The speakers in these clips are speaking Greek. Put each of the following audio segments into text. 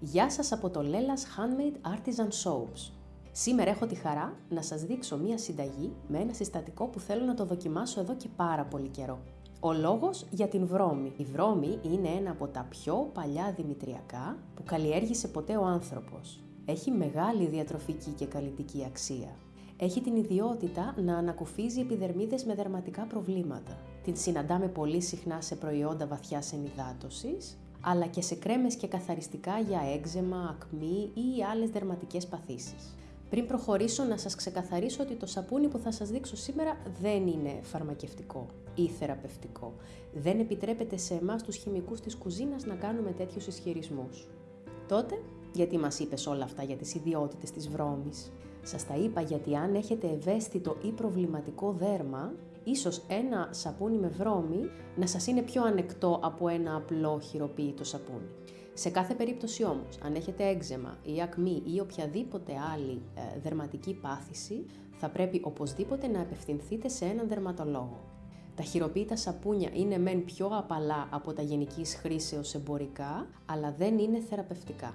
Γεια σας από το Lella's Handmade Artisan Soaps. Σήμερα έχω τη χαρά να σας δείξω μία συνταγή με ένα συστατικό που θέλω να το δοκιμάσω εδώ και πάρα πολύ καιρό. Ο λόγος για την βρώμη. Η βρώμη είναι ένα από τα πιο παλιά δημητριακά που καλλιέργησε ποτέ ο άνθρωπος. Έχει μεγάλη διατροφική και καλλιτική αξία. Έχει την ιδιότητα να ανακουφίζει επιδερμίδες με δερματικά προβλήματα. Την συναντάμε πολύ συχνά σε προϊόντα βαθιάς ενυδάτωσης, αλλά και σε κρέμες και καθαριστικά για έξεμα, ακμή ή άλλες δερματικές παθήσεις. Πριν προχωρήσω να σας ξεκαθαρίσω ότι το σαπούνι που θα σας δείξω σήμερα δεν είναι φαρμακευτικό ή θεραπευτικό. Δεν επιτρέπεται σε εμάς τους χημικούς της κουζίνας να κάνουμε τέτοιους ισχυρισμούς. Τότε, γιατί μας είπες όλα αυτά για τις ιδιότητες της βρώμης; Σας τα είπα γιατί αν έχετε ευαίσθητο ή προβληματικό δέρμα, ίσως ένα σαπούνι με βρώμη να σας είναι πιο ανεκτό από ένα απλό χειροποίητο σαπούνι. Σε κάθε περίπτωση όμως, αν έχετε έξεμα ή ακμή ή οποιαδήποτε άλλη ε, δερματική πάθηση, θα πρέπει οπωσδήποτε να απευθυνθείτε σε έναν δερματολόγο. Τα χειροποίητα σαπούνια είναι μεν πιο απαλά από τα γενικής χρήσεως εμπορικά, αλλά δεν είναι θεραπευτικά.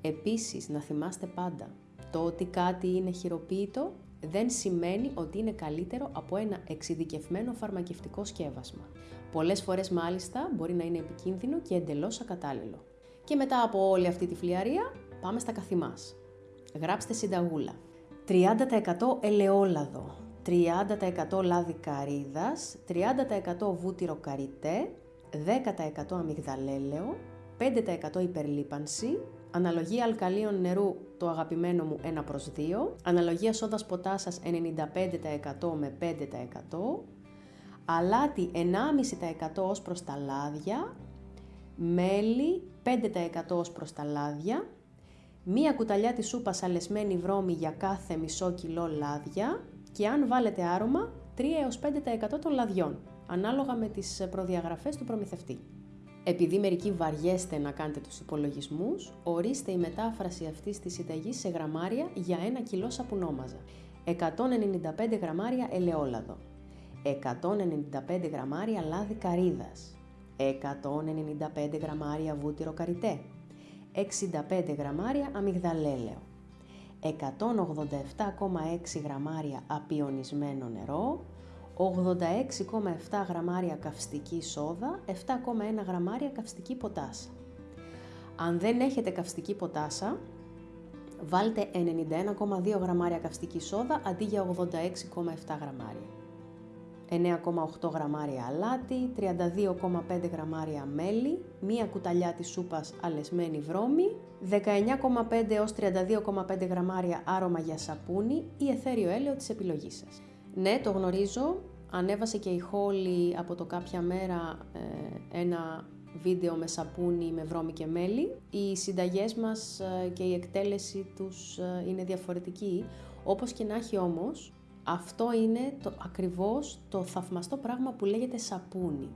Επίσης, να θυμάστε πάντα, το ότι κάτι είναι χειροποίητο δεν σημαίνει ότι είναι καλύτερο από ένα εξειδικευμένο φαρμακευτικό σκεύασμα. Πολλές φορές μάλιστα μπορεί να είναι επικίνδυνο και εντελώς ακατάλληλο. Και μετά από όλη αυτή τη φλιαρία, πάμε στα καθημάς. Γράψτε συνταγούλα. 30% ελαιόλαδο, 30% λάδι καρύδας, 30% βούτυρο καριτέ, 10% αμυγδαλέλαιο, 5% υπερλίπανση, Αναλογία αλκαλίων νερού το αγαπημένο μου 1 προς 2. Αναλογία σόδας ποτάσας 95% με 5%. Αλάτι 1,5% ως προς τα λάδια. Μέλι 5% ως προς τα λάδια. Μία κουταλιά της σούπας αλεσμένη βρώμη για κάθε μισό κιλό λάδια. Και αν βάλετε άρωμα 3 έως 5% των λαδιών, ανάλογα με τις προδιαγραφές του προμηθευτή. Επειδή μερικοί βαριέστε να κάνετε τους υπολογισμούς, ορίστε η μετάφραση αυτής της συνταγής σε γραμμάρια για ένα κιλό σαπουνόμαζα. 195 γραμμάρια ελαιόλαδο, 195 γραμμάρια λάδι καρύδας, 195 γραμμάρια βούτυρο καριτέ, 65 γραμμάρια αμυγδαλέλαιο, 187,6 γραμμάρια απιονισμένο νερό, 86,7 γραμμάρια καυστική σόδα, 7,1 γραμμάρια καυστική ποτάσα. Αν δεν έχετε καυστική ποτάσα, βάλτε 91,2 γραμμάρια καυστική σόδα αντί για 86,7 γραμμάρια. 9,8 γραμμάρια αλάτι, 32,5 γραμμάρια μέλι, μία κουταλιά της σούπας αλεσμένη βρώμη, 19,5 έως 32,5 γραμμάρια άρωμα για σαπούνι ή εθέριο έλαιο της επιλογής σας. Ναι, το γνωρίζω, Ανέβασε και η Χόλη από το κάποια μέρα ε, ένα βίντεο με σαπούνι, με βρώμη και μέλι. Οι συνταγές μας ε, και η εκτέλεση τους ε, είναι διαφορετική. Όπως και να έχει όμως, αυτό είναι το, ακριβώς το θαυμαστό πράγμα που λέγεται σαπούνι.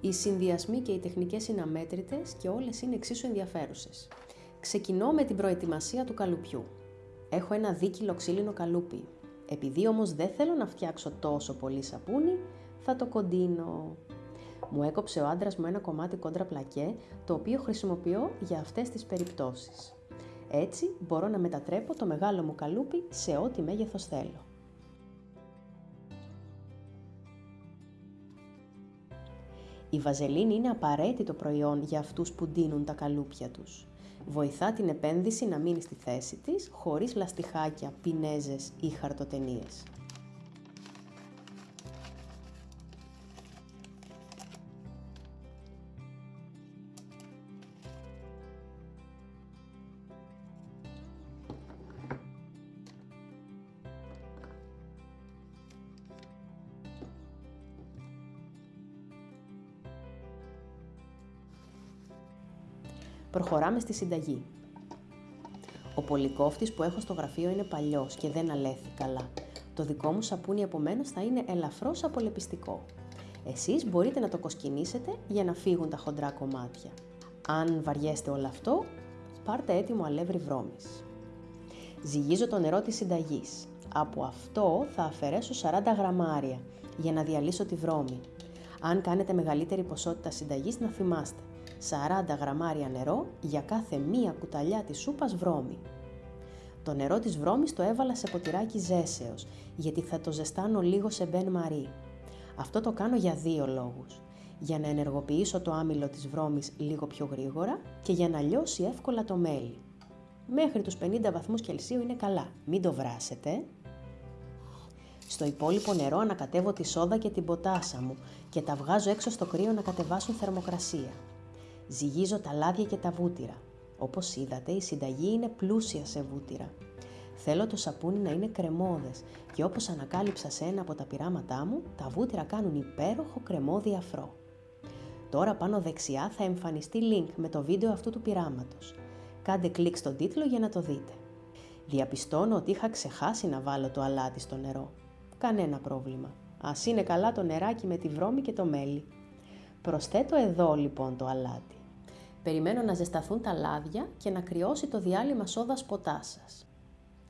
Οι συνδυασμοί και οι τεχνικές είναι αμέτρητες και όλες είναι εξίσου ενδιαφέρουσες. Ξεκινώ με την προετοιμασία του καλουπιού. Έχω ένα δίκυλο ξύλινο καλούπι, επειδή όμως δεν θέλω να φτιάξω τόσο πολύ σαπούνι, θα το κοντίνω. Μου έκοψε ο άντρας μου ένα κομμάτι κόντρα πλακέ, το οποίο χρησιμοποιώ για αυτές τις περιπτώσεις. Έτσι μπορώ να μετατρέπω το μεγάλο μου καλούπι σε ό,τι μέγεθος θέλω. Η βαζελίνη είναι απαραίτητο προϊόν για αυτούς που ντύνουν τα καλούπια τους. Βοηθά την επένδυση να μείνει στη θέση της, χωρίς λαστιχάκια, πινέζες ή χαρτοτενίες. Προχωράμε στη συνταγή. Ο πολυκόφτης που έχω στο γραφείο είναι παλιός και δεν αλέθη καλά. Το δικό μου σαπούνι επομένως θα είναι ελαφρώς απολεπιστικό. Εσείς μπορείτε να το κοσκινήσετε για να φύγουν τα χοντρά κομμάτια. Αν βαριέστε όλο αυτό, πάρτε έτοιμο αλεύρι βρώμης. Ζυγίζω το νερό της συνταγής. Από αυτό θα αφαιρέσω 40 γραμμάρια για να διαλύσω τη βρώμη. Αν κάνετε μεγαλύτερη ποσότητα συνταγής να θυμάστε 40 γραμμάρια νερό για κάθε μία κουταλιά της σούπας βρώμη. Το νερό της βρώμης το έβαλα σε ποτηράκι ζέσεως, γιατί θα το ζεστάνω λίγο σε μπεν μαρί. Αυτό το κάνω για δύο λόγους. Για να ενεργοποιήσω το άμυλο της βρώμης λίγο πιο γρήγορα και για να λιώσει εύκολα το μέλι. Μέχρι τους 50 βαθμούς Κελσίου είναι καλά, μην το βράσετε. Στο υπόλοιπο νερό ανακατεύω τη σόδα και την ποτάσα μου και τα βγάζω έξω στο κρύο να κατεβάσουν θερμοκρασία. Ζυγίζω τα λάδια και τα βούτυρα. Όπως είδατε, η συνταγή είναι πλούσια σε βούτυρα. Θέλω το σαπούνι να είναι κρεμόδες και όπως ανακάλυψα σε ένα από τα πειράματά μου, τα βούτυρα κάνουν υπέροχο κρεμόδι αφρό. Τώρα πάνω δεξιά θα εμφανιστεί link με το βίντεο αυτού του πειράματος. Κάντε κλικ στον τίτλο για να το δείτε. Διαπιστώνω ότι είχα ξεχάσει να βάλω το αλάτι στο νερό. Κανένα πρόβλημα. Ας είναι καλά το νεράκι με τη βρώμη και το μέλι. Προσθέτω εδώ λοιπόν το αλάτι. Περιμένω να ζεσταθούν τα λάδια και να κρυώσει το διάλειμμα σόδας ποτάσας.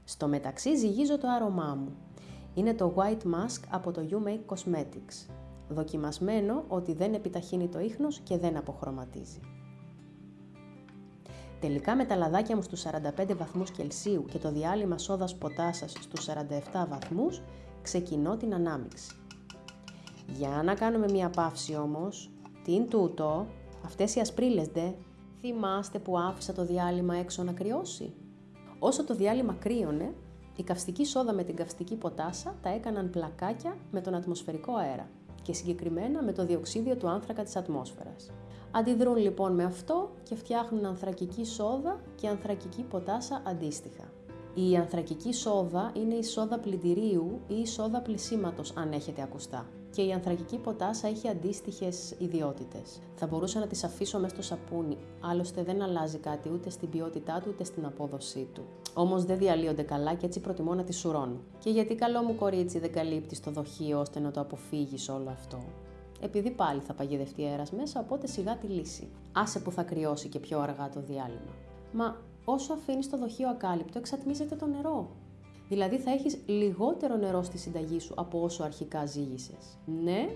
Στο μεταξύ ζυγίζω το άρωμά μου. Είναι το White Mask από το You Make Cosmetics. Δοκιμασμένο ότι δεν επιταχύνει το ίχνος και δεν αποχρωματίζει. Τελικά με τα λαδάκια μου στους 45 βαθμούς Κελσίου και το διάλειμμα σόδας ποτάσας στους 47 βαθμούς, ξεκινώ την ανάμιξη. Για να κάνουμε μια παύση όμως, τι είναι τούτο, αυτές οι ασπρίλες δε, θυμάστε που άφησα το διάλειμμα έξω να κρυώσει; Όσο το διάλειμμα κρύωνε, η καυστική σόδα με την καυστική ποτάσα τα έκαναν πλακάκια με τον ατμοσφαιρικό αέρα και συγκεκριμένα με το διοξίδιο του άνθρακα της ατμόσφαιρας. Αντιδρούν λοιπόν με αυτό και φτιάχνουν ανθρακική σόδα και ανθρακική ποτάσα αντίστοιχα. Η ανθρακική σόδα είναι η σόδα πλυντηρίου ή η σόδα πλησίματος αν έχετε ακουστά. Και η ανθρακική ποτάσα έχει αντίστοιχες ιδιότητες. Θα μπορούσα να τις αφήσω μέσα στο σαπούνι, άλλωστε δεν αλλάζει κάτι ούτε στην ποιότητά του ούτε στην απόδοσή του. Όμως δεν διαλύονται καλά και έτσι προτιμώ να τις σουρώνω. Και γιατί καλό μου κορίτσι δεν καλύπτει το δοχείο ώστε να το αποφύγεις όλο αυτό; Επειδή πάλι θα παγιδευτεί αέρας μέσα, οπότε σιγά τη λύση. Άσε που θα κρυώσει και πιο αργά το διάλειμμα. Μα όσο αφήνεις το δοχείο ακάλυπτο, εξατμίζεται το νερό. Δηλαδή θα έχεις λιγότερο νερό στη συνταγή σου από όσο αρχικά ζύγισες. Ναι,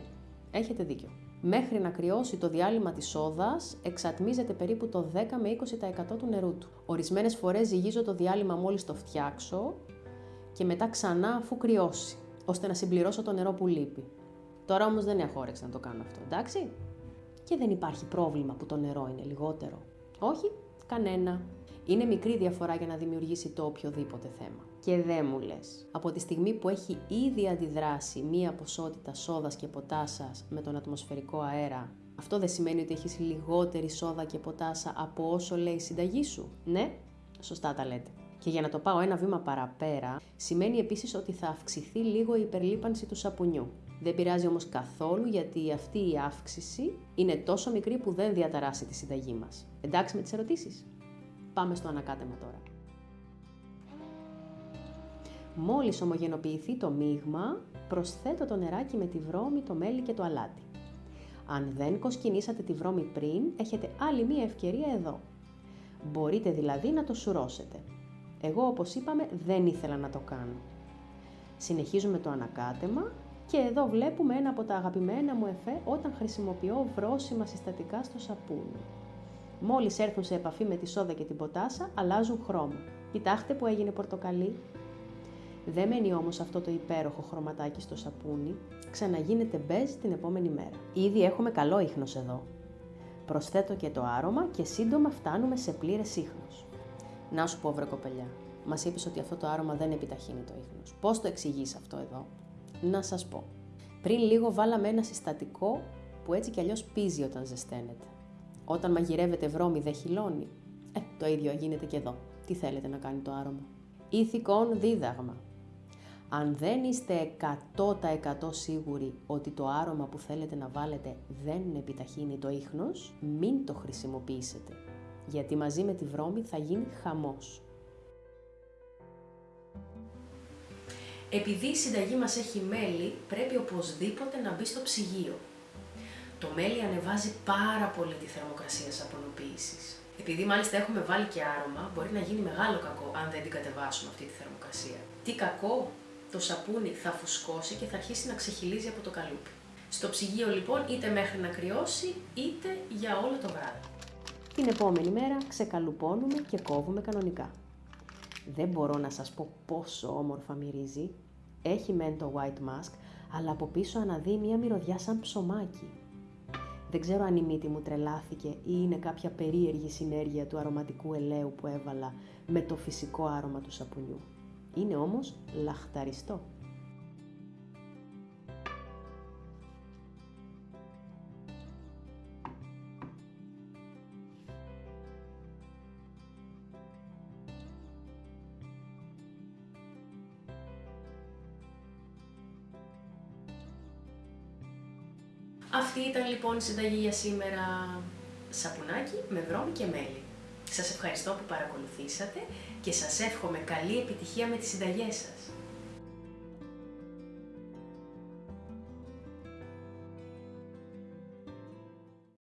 έχετε δίκιο. Μέχρι να κρυώσει το διάλειμμα της σόδας, εξατμίζεται περίπου το 10 με 20% του νερού του. Ορισμένες φορές ζυγίζω το διάλειμμα μόλις το φτιάξω και μετά ξανά αφού κρυώσει, ώστε να συμπληρώσω το νερό που λείπει. Τώρα όμως δεν έχω όρεξη να το κάνω αυτό, εντάξει; Και δεν υπάρχει πρόβλημα που το νερό είναι λιγότερο. Όχι, κανένα. Είναι μικρή διαφορά για να δημιουργήσει το οποιοδήποτε θέμα. Και δεν μου λες. Από τη στιγμή που έχει ήδη αντιδράσει μία ποσότητα σόδας και ποτάσας με τον ατμοσφαιρικό αέρα, αυτό δεν σημαίνει ότι έχεις λιγότερη σόδα και ποτάσα από όσο λέει η συνταγή σου. Ναι, σωστά τα λέτε. Και για να το πάω ένα βήμα παραπέρα, σημαίνει επίσης ότι θα αυξηθεί λίγο η υπερλίπανση του σαπουνιού. Δεν πειράζει όμως καθόλου γιατί αυτή η αύξηση είναι τόσο μικρή που δεν διαταράσει τη συνταγή μας. Εντάξει με τις ερωτήσεις; Πάμε στο ανακάτεμα τώρα. Μόλις ομογενοποιηθεί το μείγμα, προσθέτω το νεράκι με τη βρώμη, το μέλι και το αλάτι. Αν δεν κοσκινήσατε τη βρώμη πριν, έχετε άλλη μία ευκαιρία εδώ. Μπορείτε δηλαδή να το σουρώσετε. Εγώ όπως είπαμε δεν ήθελα να το κάνω. Συνεχίζουμε το ανακάτεμα και εδώ βλέπουμε ένα από τα αγαπημένα μου εφέ όταν χρησιμοποιώ βρόσιμα συστατικά στο σαπούνι. Μόλις έρθουν σε επαφή με τη σόδα και την ποτάσα, αλλάζουν χρώμα. Κοιτάξτε που έγινε πορτοκαλί. Δεν μένει όμως αυτό το υπέροχο χρωματάκι στο σαπούνι, ξαναγίνεται μπέζ την επόμενη μέρα. Ήδη έχουμε καλό ίχνος εδώ. Προσθέτω και το άρωμα και σύντομα φτάνουμε σε πλήρες ίχνος. Να σου πω βρε κοπελιά, μας είπες ότι αυτό το άρωμα δεν επιταχύνει το ίχνος. Πώς το εξηγείς αυτό εδώ; Να σας πω. Πριν λίγο βάλαμε ένα συστατικό που έτσι κι αλλιώς πίζει όταν ζεσταίνεται. Όταν μαγειρεύετε βρώμη δεν χυλώνει. Ε, το ίδιο γίνεται και εδώ. Τι θέλετε να κάνει το άρωμα; Ηθικών δίδαγμα. Αν δεν είστε 100% σίγουροι ότι το άρωμα που θέλετε να βάλετε δεν επιταχύνει το ίχνος, μην το χρησιμοποιήσετε. Γιατί μαζί με τη βρώμη θα γίνει χαμός. Επειδή η συνταγή μας έχει μέλι, πρέπει οπωσδήποτε να μπει στο ψυγείο. Το μέλι ανεβάζει πάρα πολύ τη θερμοκρασία σαπονοποίηση. Επειδή μάλιστα έχουμε βάλει και άρωμα, μπορεί να γίνει μεγάλο κακό αν δεν την κατεβάσουμε αυτή τη θερμοκρασία. Τι κακό, το σαπούνι θα φουσκώσει και θα αρχίσει να ξεχυλίζει από το καλούπι. Στο ψυγείο λοιπόν είτε μέχρι να κρυώσει είτε για όλο το βράδυ. Την επόμενη μέρα ξεκαλουπώνουμε και κόβουμε κανονικά. Δεν μπορώ να σας πω πόσο όμορφα μυρίζει. Έχει μεν το white mask, αλλά από πίσω αναδύει μια μυρωδιά σαν ψωμάκι. Δεν ξέρω αν η μύτη μου τρελάθηκε ή είναι κάποια περίεργη συνέργεια του αρωματικού ελαίου που έβαλα με το φυσικό άρωμα του σαπουνιού. Είναι όμως λαχταριστό. Αυτή ήταν λοιπόν η συνταγή για σήμερα. Σαπουνάκι με βρώμη και μέλι. Σας ευχαριστώ που παρακολουθήσατε και σας εύχομαι καλή επιτυχία με τις συνταγές σας.